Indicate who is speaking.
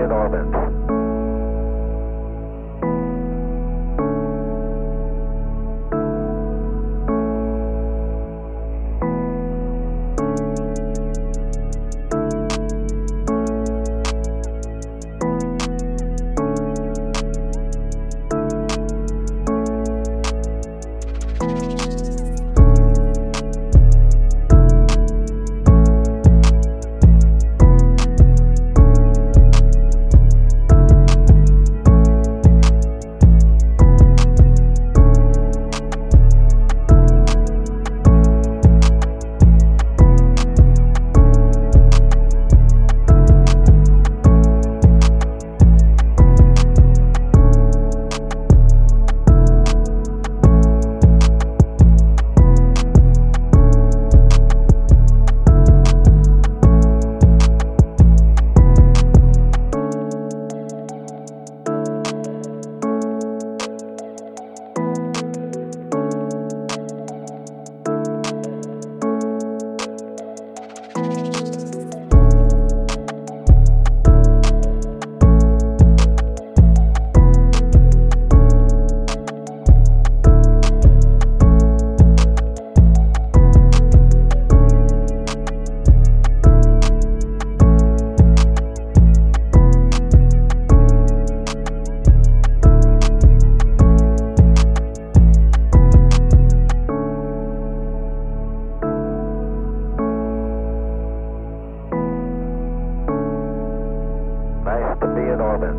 Speaker 1: in orbit. To be in orbit.